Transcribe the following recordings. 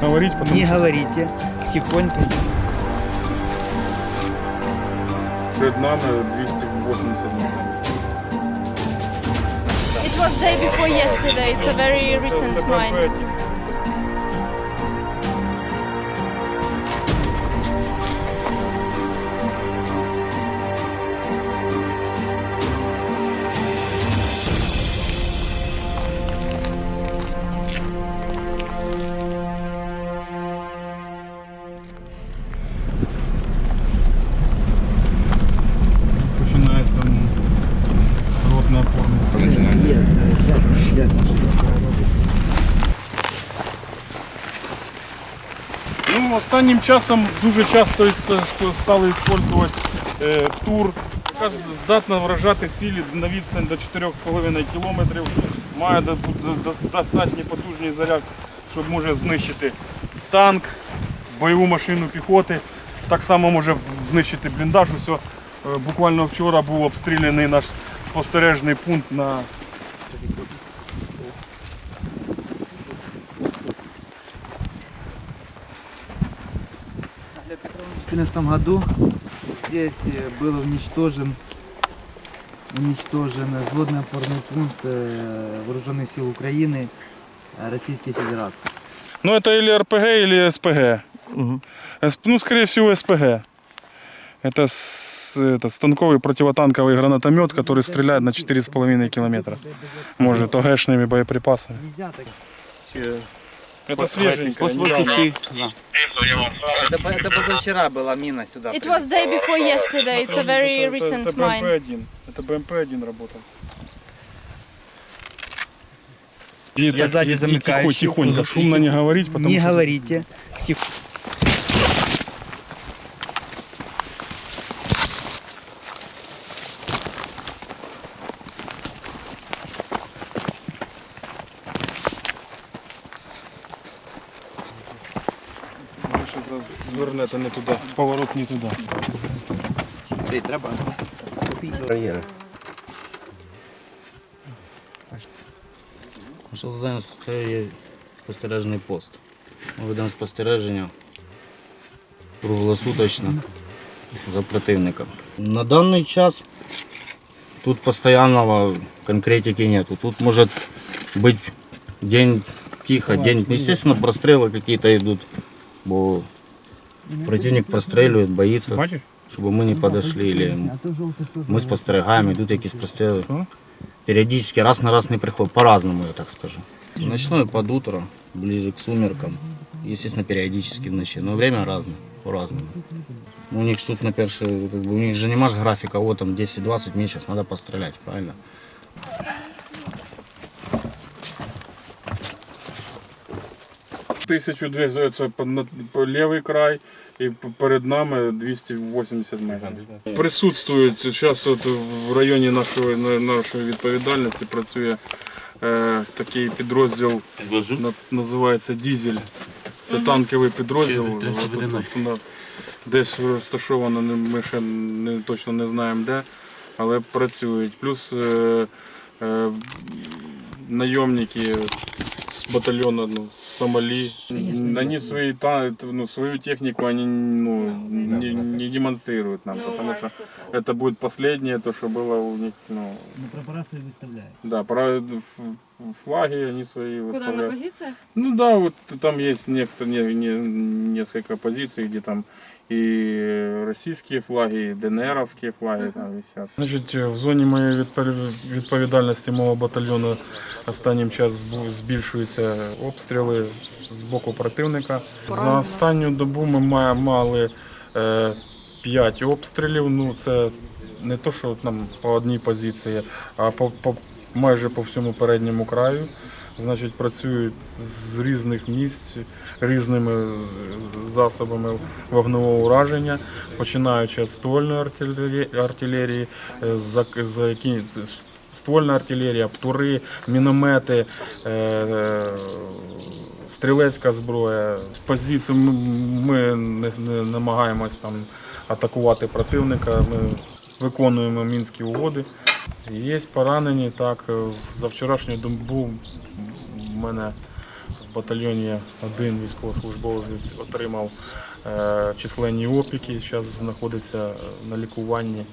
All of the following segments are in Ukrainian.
говорить, потому Не говорите. Тихонько. перед нами 280 метров. It was day before yesterday. It's a very recent mine. Ну, останнім часом дуже часто стали використовувати е, тур, яка здатна вражати цілі на відстань до 4,5 кілометрів. Має до- до- до- достатній потужний заряд, щоб може знищити танк, бойову машину піхоти. Так само може знищити бліндаж. Усе. Буквально вчора був обстріляний наш спостережний пункт на 2014 году здесь э, был уничтожен уничтожен взводный опорный пункт э, Вооруженных сил Украины э, Российской Федерации. Ну, это или РПГ, или СПГ. С- Ну, скорее всего, СПГ. Это, это станковый противотанковый гранатомет, который стреляет на 4,5 километра. Может, ОГшными боеприпасами. Это свеженькое. Это, по- это позавчера была мина сюда. It was day before yesterday. It's a very recent Это mine. БМП-1. Это БМП-1 работал. И, Я сзади и тихо, тихонько, шумно не говорить, потому Не что... говорите. Тихо. Звернете не туди, поворот не туди. треба. Наше завдання це є спостережний пост. Ми ведемо спостереження круглосуточно за противником. На даний час тут постоянного конкретики нету. Тут может быть день тихо, день. Естественно, прострелы какие-то идут, бо противник прострелює, боїться, Бачиш? щоб ми не подошли. Или ми спостерігаємо, йдуть якісь простріли. Що? Периодически раз на раз не приходит, по-разному, я так скажу. Ночной под утро, ближе к сумеркам. Естественно, периодически в ночи, но время разное, по-разному. Ну, У них ж тут на перший, как бы, у них же не маш графика, вот там 10-20, мне сейчас надо пострелять, правильно? Тисячу дві це по, на- лівий край і перед нами 280 метрів. Присутствують зараз от в районі нашої, нашої відповідальності працює е, такий підрозділ, на- називається Дізель. Це танковий підрозділ. Десь розташовано, ми ще не, точно не знаємо де, але працюють. Плюс е, е, найомники с батальона ну, с Сомали. Они свои, та, ну, свою технику они ну, не, не демонстрируют нам, потому что это будет последнее, то, что было у них. Ну, Прапора свои выставляют. да, про флаги они свои Куда на выставляют. позициях? Ну да, вот там есть некоторые, не, не- несколько позиций, где там и российские флаги, и ДНРовские флаги там висят. Значить, в зоні моєї відповідальності мого батальйону останнім час збільшуються обстріли з боку противника. За останню добу ми мали 5 обстрілів. Ну це не то, що там по одній позиції, а по, по майже по всьому передньому краю. Значить, працюють з різних місць, різними е, засобами вогневого ураження, починаючи від ствольної артилерії, е, за, за які ствольна артилерія, птури, міномети, е, е, стрілецька зброя. З позиції ми, не намагаємось там атакувати противника. Ми виконуємо мінські угоди. Є поранені, так. е, За вчорашню добу в мене В батальйоні один військовослужбовець отримав е, численні опіки, зараз знаходиться е, на лікуванні.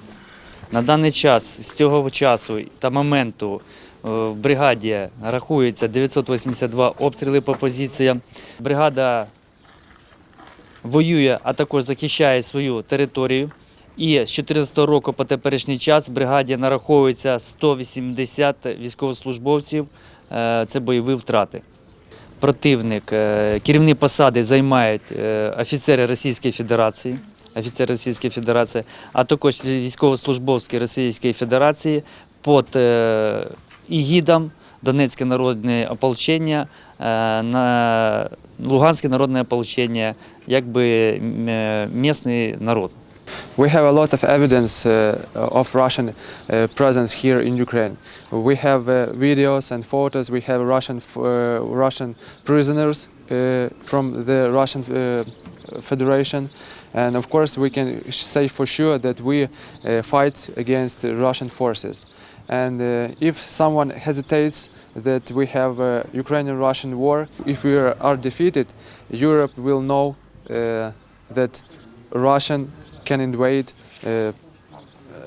На даний час з цього часу та моменту в бригаді рахується 982 обстріли по позиціям. Бригада воює, а також захищає свою територію. І з 2014 року по теперішній час бригаді нараховується 180 військовослужбовців. Е, Це бойові втрати. Противник, е, керівні посади займають е, офіцери Російської Федерації, офіцери Російської Федерації, а також військовослужбовці Російської Федерації під ігідом Донецьке народне ополчення, Луганське народне ополчення, якби місний народ. We have a lot of evidence uh, of Russian uh, presence here in Ukraine. We have uh, videos and photos. We have Russian uh, Russian prisoners uh, from the Russian uh, Federation, and of course we can say for sure that we uh, fight against Russian forces. And uh, if someone hesitates that we have a Ukrainian-Russian war, if we are, are defeated, Europe will know uh, that Russian can invade uh,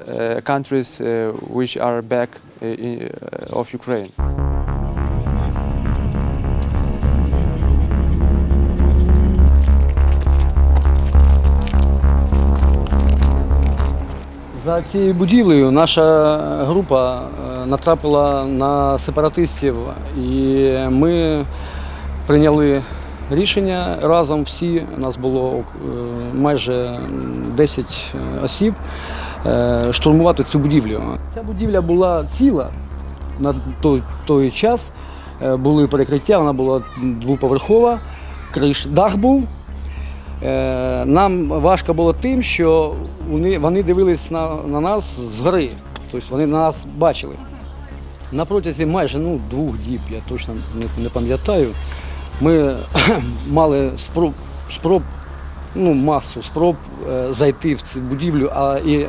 uh, countries uh, which are back in, of Ukraine. За цією будівлею наша група е, натрапила на сепаратистів, і ми прийняли рішення разом всі. Нас було е, майже 10 осіб е, штурмувати цю будівлю. Ця будівля була ціла на той, той час. Е, Були перекриття, вона була двоповерхова, криш, дах був. Е, Нам важко було тим, що вони, вони дивились на, на нас згори. Тобто вони нас бачили. На протязі майже ну, двох діб, я точно не, не пам'ятаю, ми мали спроб, спроб ну, масу спроб е, зайти в цю будівлю, а і,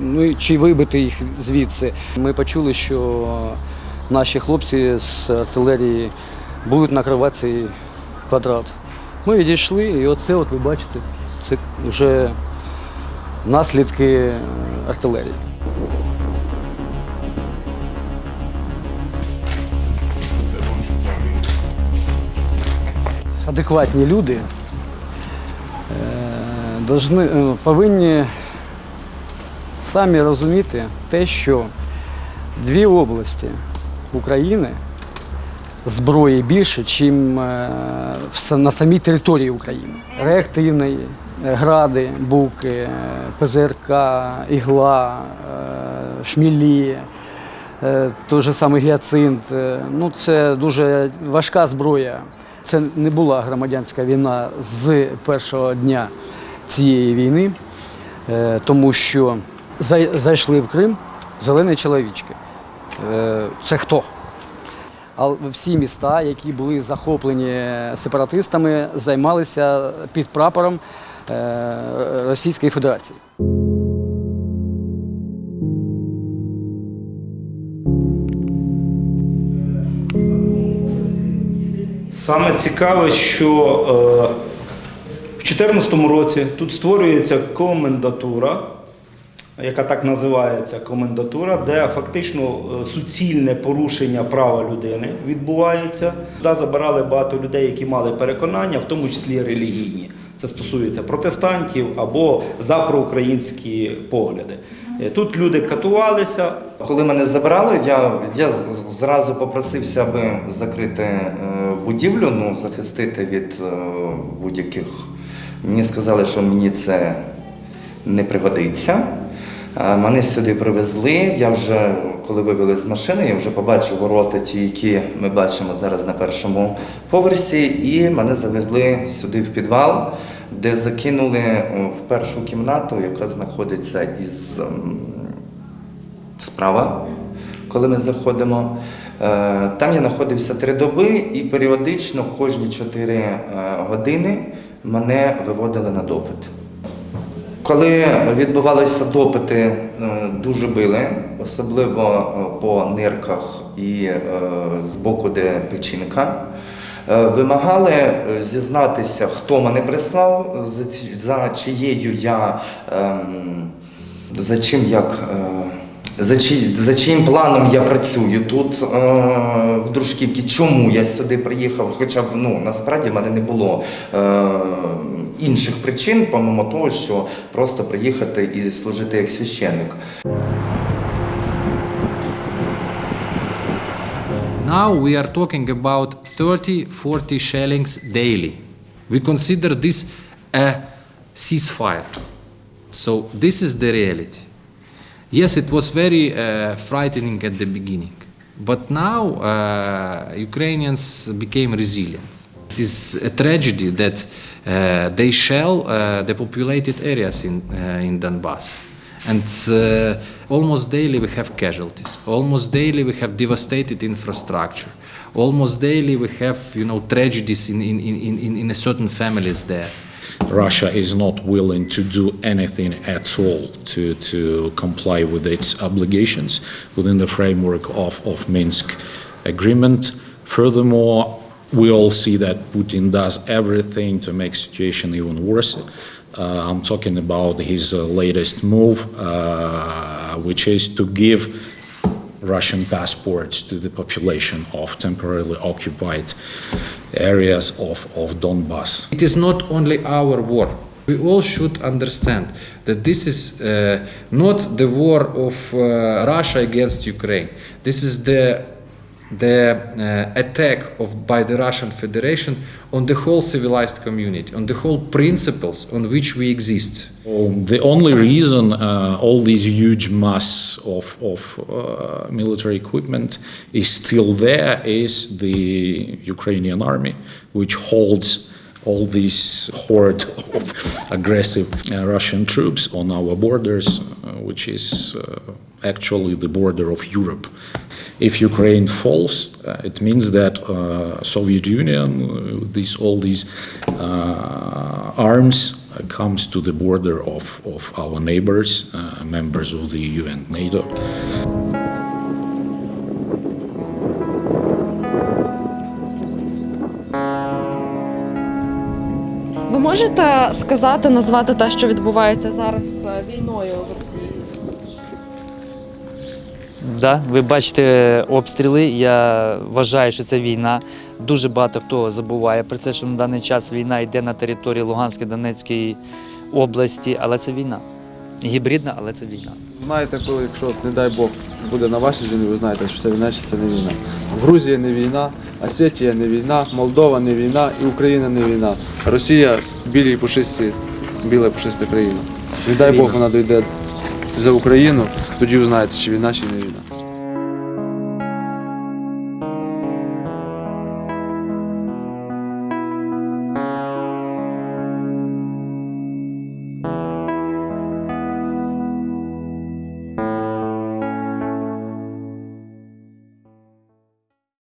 ну, чи вибити їх звідси. Ми почули, що наші хлопці з артилерії будуть накривати цей квадрат. Ми відійшли, і оце, от ви бачите, це вже наслідки артилерії. Адекватні люди е, е, повинні самі розуміти те, що дві області України зброї більше, ніж на самій території України. Реактивної, е, гради, буки, е, ПЗРК, ігла, е, шмілі, е, той же самий гіацинт. Е, Ну, це дуже важка зброя. Це не була громадянська війна з першого дня цієї війни, е, тому що зайшли в Крим зелені чоловічки. Е, Це хто? А всі міста, які були захоплені сепаратистами, займалися під прапором е, Російської Федерації. Саме цікаве, що е, в 2014 році тут створюється комендатура, яка так називається комендатура, де фактично е, суцільне порушення права людини відбувається. Туди забирали багато людей, які мали переконання, в тому числі релігійні. Це стосується протестантів або за проукраїнські погляди. Е, Тут люди катувалися, Коли мене забрали, я, я зразу попросився, аби закрити е, будівлю, ну, захистити від е, будь-яких. Мені сказали, що мені це не пригодиться. Мене сюди привезли. Я вже, коли вивели з машини, я вже побачив ворота, ті, які ми бачимо зараз на першому поверсі, і мене завезли сюди в підвал, де закинули е, в першу кімнату, яка знаходиться із ем, справа, коли ми заходимо. Е, Там я знаходився три доби і періодично кожні чотири е, години мене виводили на допит. Коли відбувалися допити, дуже били, особливо по нирках і з боку, де печінка. Е, Вимагали е, зізнатися, хто мене прислав, за, за чиєю я ем, за чим як. е, За, чи, за чиїм планом я працюю тут в Дружківці, чому я сюди приїхав? Хоча б ну, насправді в мене не було інших причин, помимо того, що просто приїхати і служити як священник. Now we are talking about 30 40 shellings daily. We consider this a ceasefire. So, this is the reality. Yes, it was very uh, frightening at the beginning, but now uh, Ukrainians became resilient. It is a tragedy that uh, they shell uh, the populated areas in, uh, in Donbass. And uh, almost daily we have casualties. Almost daily we have devastated infrastructure. Almost daily we have, you know, tragedies in, in, in, in, in a certain families there. Russia is not willing to do anything at all to, to comply with its obligations within the framework of, of Minsk agreement. Furthermore, we all see that Putin does everything to make situation even worse. Uh, I'm talking about his uh, latest move, uh, which is to give Russian passports to the population of temporarily occupied areas of, of Donbass. It is not only our war. We all should understand that this is uh, not the war of uh, Russia against Ukraine. This is the the uh, attack of by the Russian Federation on the whole civilized community, on the whole principles on which we exist. The only reason uh, all these huge mass of, of uh, military equipment is still there is the Ukrainian army, which holds all this horde of aggressive uh, Russian troops on our borders, uh, which is uh, actually the border of Europe. If Ukraine falls, uh, it means that uh, Soviet Union, uh, these all these uh, arms uh, comes to the border of, of our neighbors, uh, members of the EU and NATO. Ви можете сказати, назвати те, що відбувається зараз е, війною? Да, ви бачите обстріли. Я вважаю, що це війна. Дуже багато хто забуває про це, що на даний час війна йде на території Луганської, Донецької області, але це війна. Гібридна, але це війна. Знаєте, коли, якщо, не дай Бог, буде на вашій землі, ви знаєте, що це війна чи це не війна. Грузія не війна, Осетія не війна, Молдова не війна і Україна не війна. Росія білі пушисті, біла пушиста країна. Не дай Бог вона дойде за Україну, тоді ви знаєте, чи війна, чи не війна.